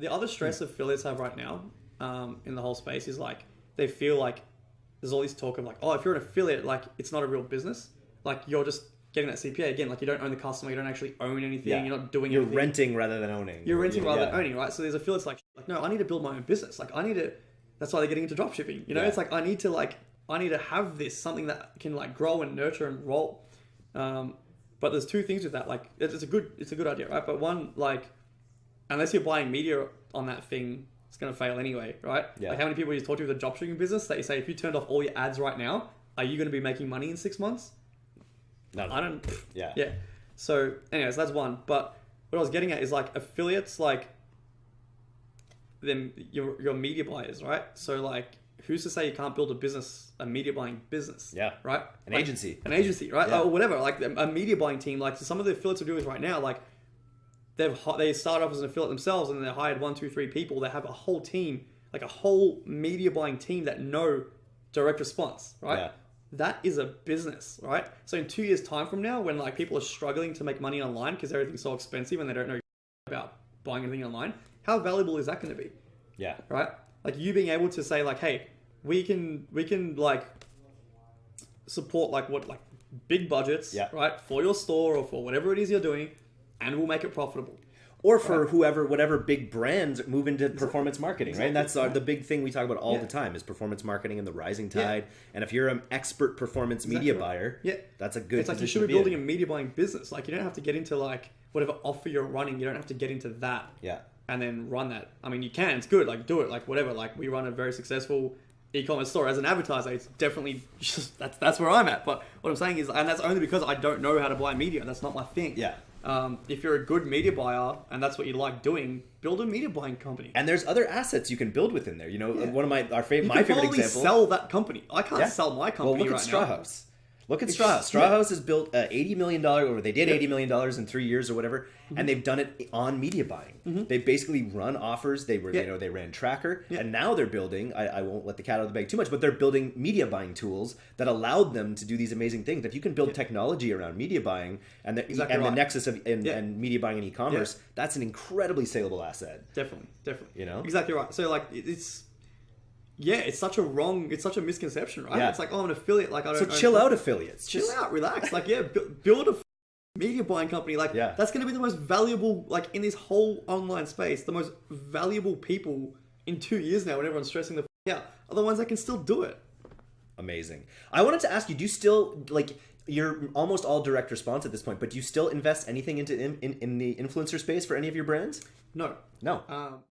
the other stress affiliates have right now um, in the whole space is like they feel like there's all this talk of like, oh, if you're an affiliate, like it's not a real business. Like you're just getting that CPA again. Like you don't own the customer, you don't actually own anything. Yeah. You're not doing You're anything. renting rather than owning. You're renting rather than owning, right? So there's affiliates like, like, no, I need to build my own business. Like I need to. That's why they're getting into dropshipping. You know, Yeah. it's like I need to like I need to have this something that can like grow and nurture and roll. Um, but there's two things with that. Like it's it's a good it's a good idea, right? But one like unless you're buying media on that thing, it's gonna fail anyway, right? Yeah. Like how many people you talk to with the dropshipping business that you say if you turned off all your ads right now, are you gonna be making money in six months? No. I don't. Yeah. Yeah. So, anyways, that's one. But what I was getting at is like affiliates, like them your your media buyers, right? So like, who's to say you can't build a business, a media buying business? Yeah. Right. An Like, agency. An agency, right? Yeah. Or whatever. Like a media buying team. Like some of the affiliates are doing right now, like. They've they start off as an affiliate themselves, and then they hired one, two, three people. They have a whole team, like a whole media buying team that know direct response, right? Yeah. that is a business, right? So in two years' time from now, when like people are struggling to make money online because everything's so expensive and they don't know about buying anything online, how valuable is that going to be, Yeah. right? Like you being able to say like, hey, we can we can like support like what like big budgets, Yeah. right, for your store or for whatever it is you're doing, and we'll make it profitable. Or for whoever, whatever big brands move into performance marketing, right? And that's uh, our, the big thing we talk about all Yeah. the time is performance marketing and the rising Yeah. tide. And if you're an expert performance media buyer, Yeah. that's a good. It's like you should be to in. building a media buying business. Like you don't have to get into like whatever offer you're running. You don't have to get into that. Yeah. and then run that. I mean, you can. It's good. Like, do it. Like, whatever. Like, we run a very successful e-commerce store as an advertiser. It's definitely just that's that's where I'm at. But what I'm saying is, and that's only because I don't know how to buy media. That's not my thing. Yeah. Um, if you're a good media buyer and that's what you like doing, build a media buying company. And there's other assets you can build within there. You know, Yeah. one of my our favorite my favorite example. sell that company. I can't Yeah. sell my well, company look right at Straw now. House. Look at Straw House. Straw. House has built uh, eighty million dollar, or they did eighty million dollars in three years or whatever, Mm-hmm. and they've done it on media buying. They basically run offers. They were, Yeah. you know, they ran Tracker, Yeah. and now they're building. I, I won't let the cat out of the bag too much, but they're building media buying tools that allowed them to do these amazing things. If you can build technology around media buying and the Exactly and the nexus of and, and media buying and e-commerce, that's an incredibly saleable asset. Definitely, definitely. You know? exactly right. So like, it's yeah, it's such a wrong, it's such a misconception, right? Yeah. It's like, oh, I'm an affiliate. Like, I don't. So chill out, affiliates. chill Just- out, relax. Like, yeah, build a media buying company. Like, Yeah. that's going to be the most valuable, like, in this whole online space, the most valuable people in two years now when everyone's stressing the f- out are the ones that can still do it. Amazing. I wanted to ask you: Do you still like? You're almost all direct response at this point, but do you still invest anything into in, in, in the influencer space for any of your brands? No. No. Um,